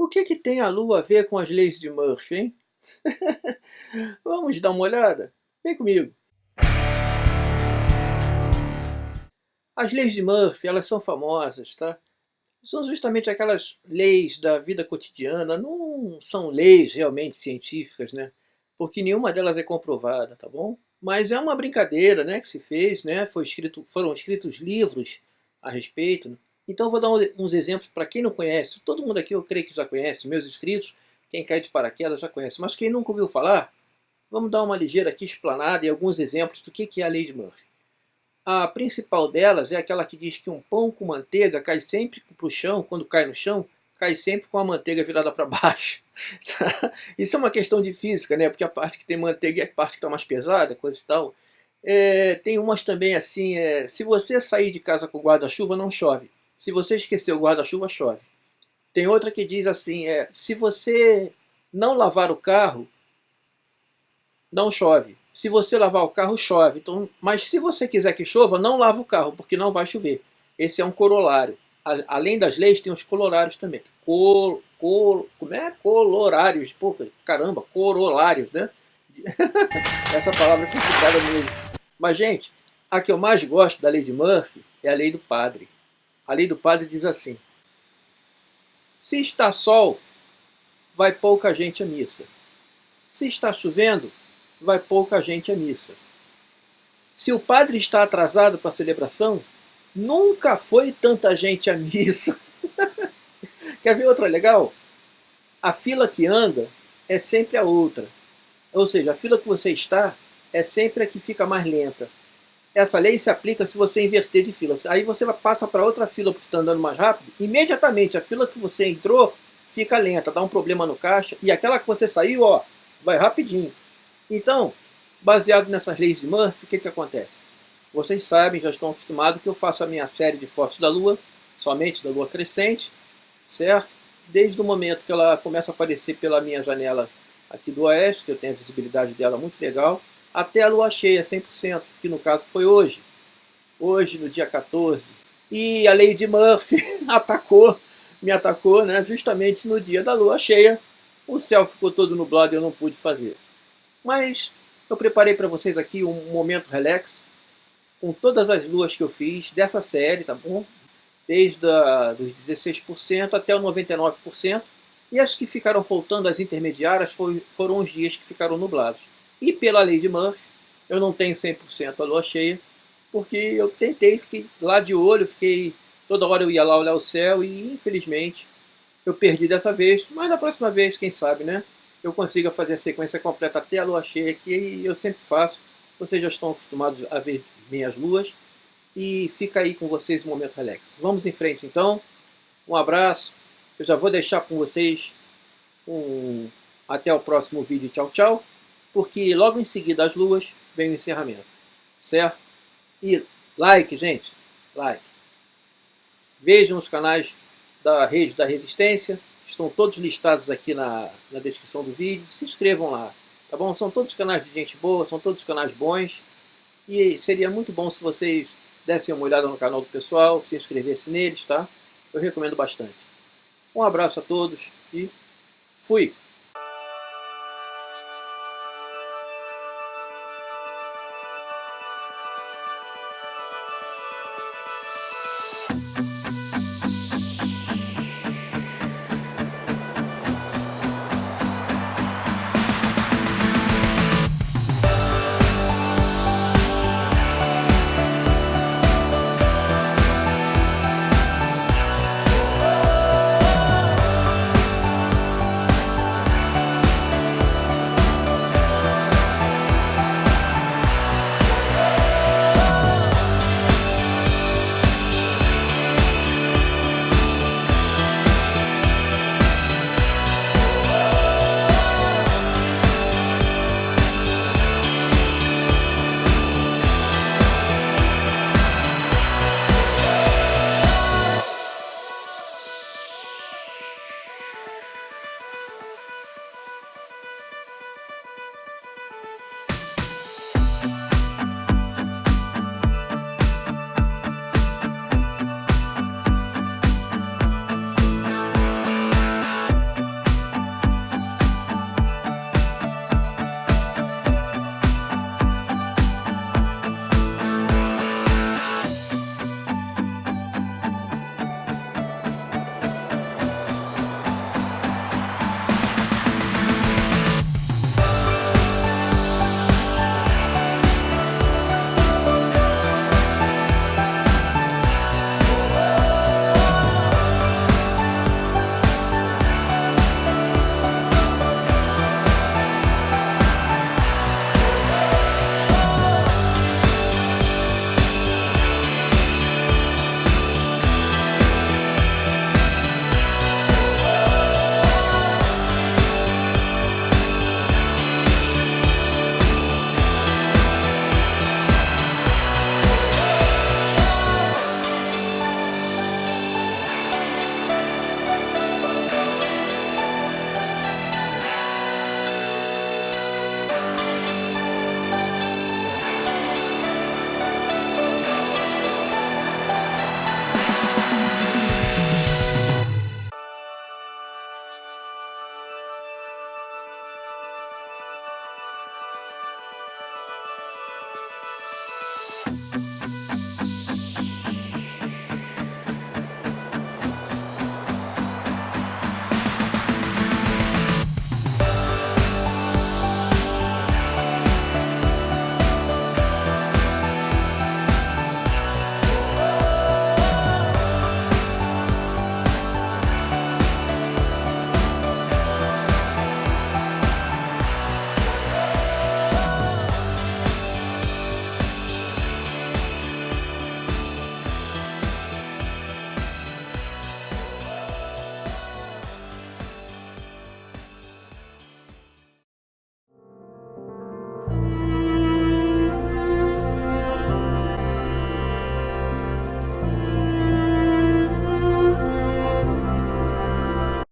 O que, que tem a Lua a ver com as leis de Murphy, hein? Vamos dar uma olhada? Vem comigo. As leis de Murphy, elas são famosas, tá? São justamente aquelas leis da vida cotidiana, não são leis realmente científicas, né? Porque nenhuma delas é comprovada, tá bom? Mas é uma brincadeira, né, que se fez, né? Foi escrito, foram escritos livros a respeito. Né? Então eu vou dar uns exemplos para quem não conhece. Todo mundo aqui eu creio que já conhece, meus inscritos, quem cai de paraquedas já conhece. Mas quem nunca ouviu falar, vamos dar uma ligeira aqui explanada e alguns exemplos do que é a lei de Murphy. A principal delas é aquela que diz que um pão com manteiga cai sempre para o chão, quando cai no chão, cai sempre com a manteiga virada para baixo. Isso é uma questão de física, né? Porque a parte que tem manteiga é a parte que está mais pesada, coisa e tal. É, tem umas também assim, é, se você sair de casa com guarda-chuva, não chove. Se você esquecer o guarda-chuva, chove. Tem outra que diz assim, é, se você não lavar o carro, não chove. Se você lavar o carro, chove. Então, mas se você quiser que chova, não lava o carro, porque não vai chover. Esse é um corolário. Além das leis, tem os corolários também. Col, col, como é? Colorários. Pô, caramba, corolários, né? Essa palavra é complicada mesmo. Mas, gente, a que eu mais gosto da lei de Murphy é a lei do padre. A lei do padre diz assim. Se está sol, vai pouca gente à missa. Se está chovendo, vai pouca gente à missa. Se o padre está atrasado para a celebração, nunca foi tanta gente à missa. Quer ver outra legal? A fila que anda é sempre a outra. Ou seja, a fila que você está é sempre a que fica mais lenta. Essa lei se aplica se você inverter de fila. Aí você passa para outra fila porque está andando mais rápido. Imediatamente a fila que você entrou fica lenta, dá um problema no caixa. E aquela que você saiu, ó, vai rapidinho. Então, baseado nessas leis de Murphy, o que, que acontece? Vocês sabem, já estão acostumados que eu faço a minha série de fotos da Lua, somente da Lua crescente, certo? Desde o momento que ela começa a aparecer pela minha janela aqui do oeste, que eu tenho a visibilidade dela muito legal, até a Lua cheia 100%, que no caso foi hoje. Hoje, no dia 14. E a de Murphy atacou, me atacou, né, justamente no dia da Lua cheia. O céu ficou todo nublado e eu não pude fazer. Mas eu preparei para vocês aqui um momento relax, com todas as luas que eu fiz dessa série, tá bom? Desde a, dos 16% até o 99%. E as que ficaram faltando, as intermediárias, foi, foram os dias que ficaram nublados. E pela lei de Murphy, eu não tenho 100% a lua cheia, porque eu tentei, fiquei lá de olho, fiquei toda hora eu ia lá olhar o céu e infelizmente eu perdi dessa vez, mas na próxima vez, quem sabe, né? eu consiga fazer a sequência completa até a lua cheia, que eu sempre faço. Vocês já estão acostumados a ver minhas luas. E fica aí com vocês o momento relax. Vamos em frente então. Um abraço. Eu já vou deixar com vocês um... até o próximo vídeo. Tchau, tchau. Porque logo em seguida as luas vem o encerramento. Certo? E like, gente. Like. Vejam os canais da Rede da Resistência estão todos listados aqui na, na descrição do vídeo. Se inscrevam lá, tá bom? São todos canais de gente boa, são todos canais bons. E seria muito bom se vocês dessem uma olhada no canal do pessoal, se inscrevessem neles, tá? Eu recomendo bastante. Um abraço a todos e fui! you